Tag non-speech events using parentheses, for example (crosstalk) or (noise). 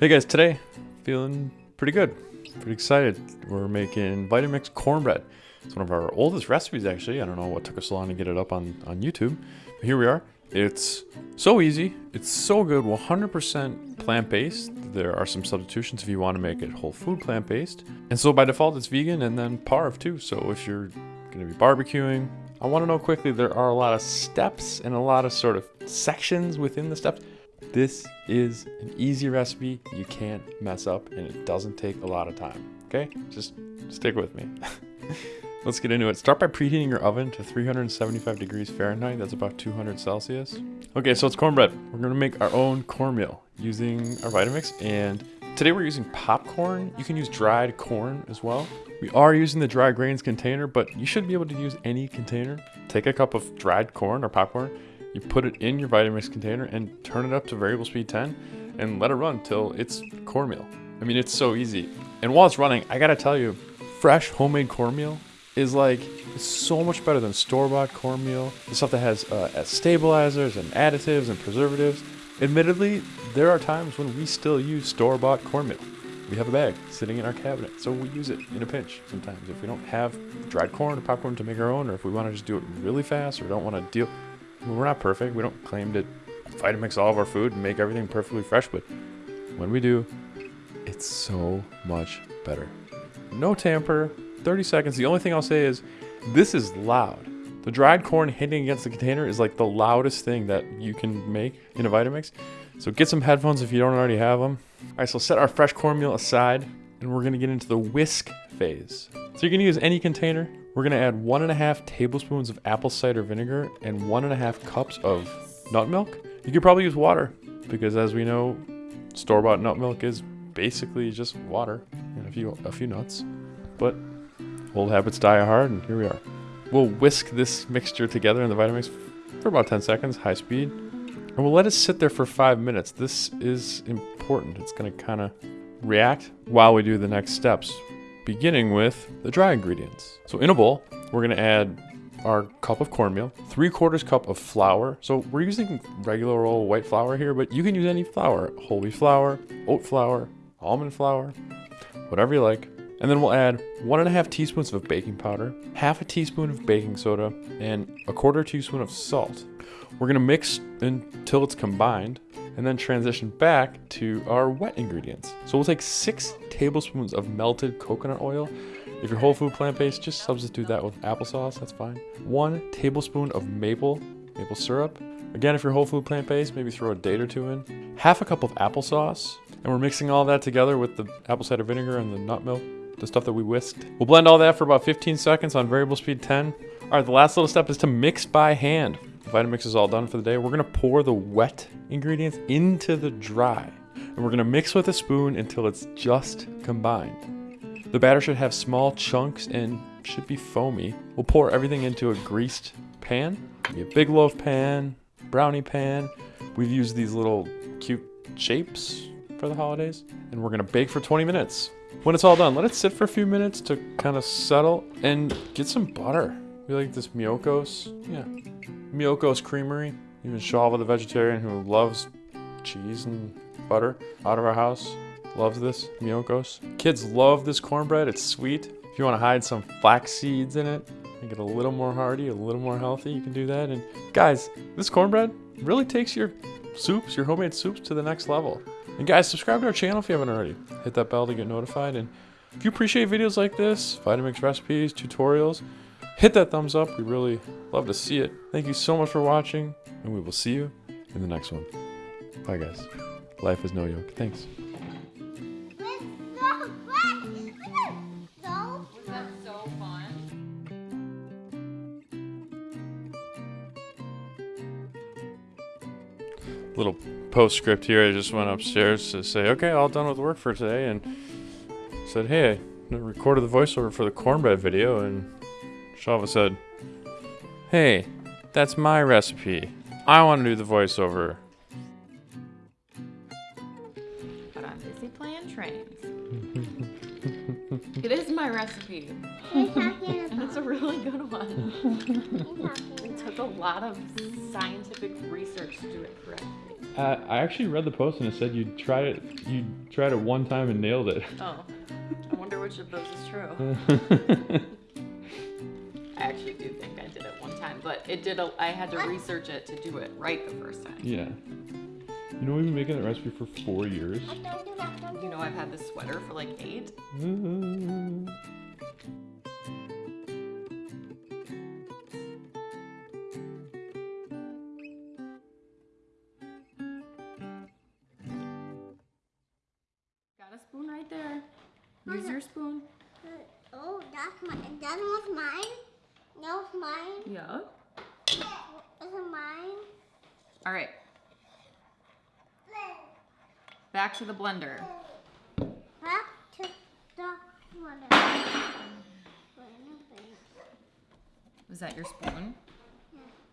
Hey guys, today feeling pretty good, pretty excited. We're making Vitamix cornbread. It's one of our oldest recipes actually. I don't know what took us so long to get it up on, on YouTube. But here we are. It's so easy. It's so good. 100% plant-based. There are some substitutions if you want to make it whole food plant-based. And so by default it's vegan and then parve too. So if you're going to be barbecuing, I want to know quickly there are a lot of steps and a lot of sort of sections within the steps. This is an easy recipe you can't mess up and it doesn't take a lot of time. Okay, just stick with me. (laughs) Let's get into it. Start by preheating your oven to 375 degrees Fahrenheit. That's about 200 Celsius. Okay, so it's cornbread. We're gonna make our own cornmeal using our Vitamix. And today we're using popcorn. You can use dried corn as well. We are using the dry grains container, but you should be able to use any container. Take a cup of dried corn or popcorn, you put it in your Vitamix container and turn it up to variable speed 10 and let it run till it's cornmeal. I mean, it's so easy. And while it's running, I gotta tell you, fresh homemade cornmeal is like so much better than store-bought cornmeal. The stuff that has uh, stabilizers and additives and preservatives. Admittedly, there are times when we still use store-bought cornmeal. We have a bag sitting in our cabinet, so we use it in a pinch sometimes. If we don't have dried corn or popcorn to make our own, or if we want to just do it really fast or don't want to deal we're not perfect. We don't claim to Vitamix all of our food and make everything perfectly fresh, but when we do, it's so much better. No tamper, 30 seconds. The only thing I'll say is this is loud. The dried corn hitting against the container is like the loudest thing that you can make in a Vitamix. So get some headphones if you don't already have them. All right, so set our fresh cornmeal aside and we're gonna get into the whisk phase. So you're gonna use any container. We're gonna add one and a half tablespoons of apple cider vinegar and one and a half cups of nut milk. You could probably use water because as we know, store-bought nut milk is basically just water and a few, a few nuts. But old habits die hard and here we are. We'll whisk this mixture together in the Vitamix for about 10 seconds, high speed. And we'll let it sit there for five minutes. This is important. It's gonna kind of react while we do the next steps, beginning with the dry ingredients. So in a bowl, we're gonna add our cup of cornmeal, three quarters cup of flour. So we're using regular old white flour here, but you can use any flour, whole wheat flour, oat flour, almond flour, whatever you like. And then we'll add one and a half teaspoons of baking powder, half a teaspoon of baking soda, and a quarter teaspoon of salt. We're gonna mix until it's combined and then transition back to our wet ingredients. So we'll take six tablespoons of melted coconut oil. If you're whole food plant-based, just substitute that with applesauce, that's fine. One tablespoon of maple, maple syrup. Again, if you're whole food plant-based, maybe throw a date or two in. Half a cup of applesauce, and we're mixing all that together with the apple cider vinegar and the nut milk, the stuff that we whisked. We'll blend all that for about 15 seconds on variable speed 10. All right, the last little step is to mix by hand. Vitamix is all done for the day. We're gonna pour the wet ingredients into the dry. And we're gonna mix with a spoon until it's just combined. The batter should have small chunks and should be foamy. We'll pour everything into a greased pan. A big loaf pan, brownie pan. We've used these little cute shapes for the holidays. And we're gonna bake for 20 minutes. When it's all done, let it sit for a few minutes to kind of settle and get some butter. We like this Miyoko's. Yeah, Miyoko's Creamery. Even Shava, the vegetarian who loves cheese and butter out of our house, loves this Miyoko's. Kids love this cornbread. It's sweet. If you want to hide some flax seeds in it, make it a little more hearty, a little more healthy, you can do that. And guys, this cornbread really takes your soups, your homemade soups to the next level. And guys, subscribe to our channel if you haven't already. Hit that bell to get notified. And if you appreciate videos like this, Vitamix recipes, tutorials, hit that thumbs up. We really love to see it. Thank you so much for watching, and we will see you in the next one. Bye, guys. Life is no yolk. Thanks. Little postscript here. I just went upstairs to say, okay, all done with work for today, and said, hey, I recorded the voiceover for the cornbread video, and Shava said, Hey, that's my recipe. I want to do the voiceover. But I'm busy playing trains. it is my recipe. and it's a really good one. it took a lot of scientific research to do it correctly. Uh, I actually read the post and it said you tried it. You tried it one time and nailed it. Oh. I wonder which of those is true. (laughs) I actually do think I did it one time, but it did. A, I had to research it to do it right the first time. yeah. You know we've been making that recipe for four years. Don't do that, don't do You know, I've had this sweater for like eight. Mm-hmm. Got a spoon right there. Use your spoon. Uh, oh, that's mine. That was mine. That it's mine. Yeah. Is it mine? All right. Back to the blender. Back to the water. Was that your spoon?